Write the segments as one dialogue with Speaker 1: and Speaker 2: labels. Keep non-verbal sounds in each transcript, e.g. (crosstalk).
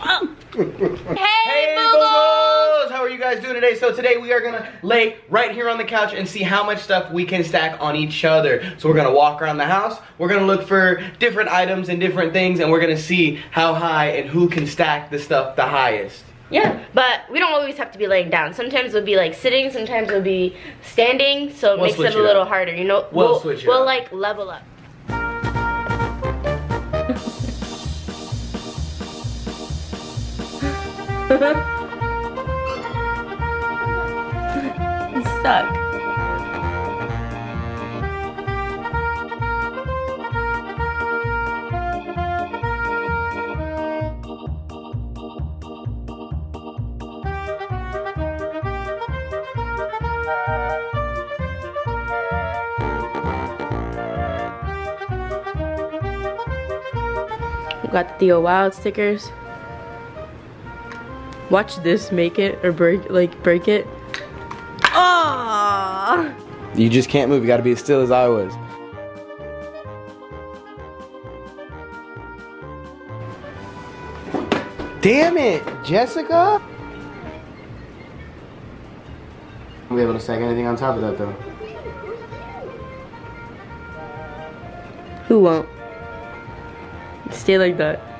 Speaker 1: Oh. Hey,
Speaker 2: Hey,
Speaker 1: Boogles!
Speaker 2: Boogles! How are you guys doing today? So today we are gonna lay right here on the couch and see how much stuff we can stack on each other. So we're gonna walk around the house, we're gonna look for different items and different things, and we're gonna see how high and who can stack the stuff the highest.
Speaker 1: Yeah, but we don't always have to be laying down. Sometimes we'll be like sitting, sometimes we'll be standing, so it
Speaker 2: We'll
Speaker 1: makes it a little
Speaker 2: up.
Speaker 1: harder, you know?
Speaker 2: We'll switch it
Speaker 1: We'll
Speaker 2: up.
Speaker 1: like level up. (laughs) you suck. Got the Theo Wild stickers. Watch this make it or break like break it. Oh!
Speaker 2: You just can't move, you gotta be as still as I was. Damn it, Jessica! We'll be able to stack anything on top of that though.
Speaker 1: Who won't? Stay like that.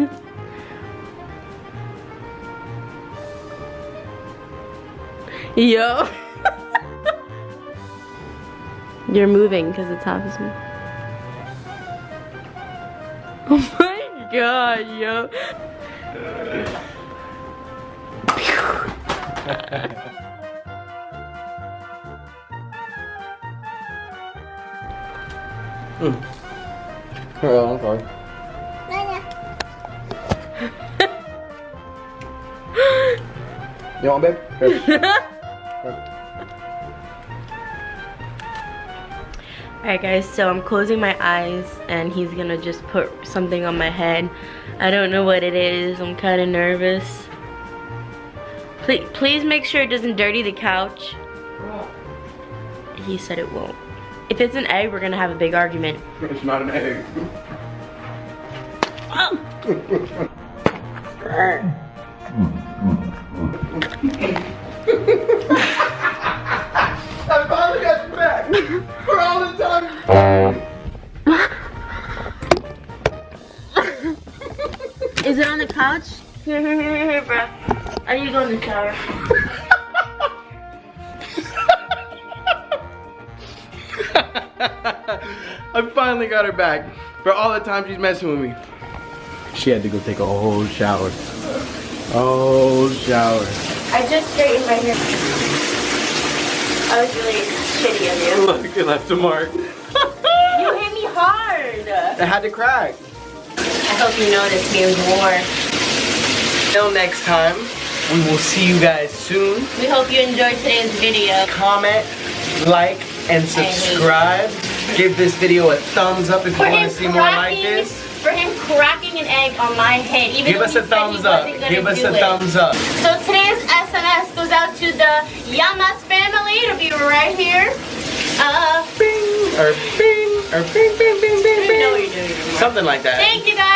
Speaker 1: (laughs) Yo. (laughs) You're moving because the top is moving. (laughs) Oh my god, yo.
Speaker 2: Oh, I'm sorry. You want, babe? (laughs)
Speaker 1: Alright guys, so I'm closing my eyes and he's gonna just put something on my head. I don't know what it is. I'm kind of nervous. Please, please make sure it doesn't dirty the couch. He said it won't. If it's an egg, we're gonna have a big argument.
Speaker 2: It's not an egg. I oh! (laughs)
Speaker 1: Is it on the couch? Here, here, here, here, bro. I need to go in the shower. (laughs)
Speaker 2: I finally got her back for all the time she's messing with me. She had to go take a whole shower. A whole shower.
Speaker 1: I just straightened my hair. I was really shitty of you. (laughs)
Speaker 2: Look, it left a mark. (laughs)
Speaker 1: You hit me hard.
Speaker 2: It had to crack.
Speaker 1: Hope you noticed me more.
Speaker 2: Till next time, we will see you guys soon.
Speaker 1: We hope you enjoyed today's video.
Speaker 2: Comment, like, and subscribe. Give this video a thumbs up if you want to see more like this.
Speaker 1: For him cracking an egg on my head, even
Speaker 2: Give us
Speaker 1: he
Speaker 2: a thumbs up. Give us a
Speaker 1: it.
Speaker 2: thumbs up.
Speaker 1: So today's SMS goes out to the Yamas family. It'll be right here. Uh,
Speaker 2: Bing, or bing, or bing, bing, bing, bing,
Speaker 1: you know what
Speaker 2: bing. Something like that.
Speaker 1: Thank you guys.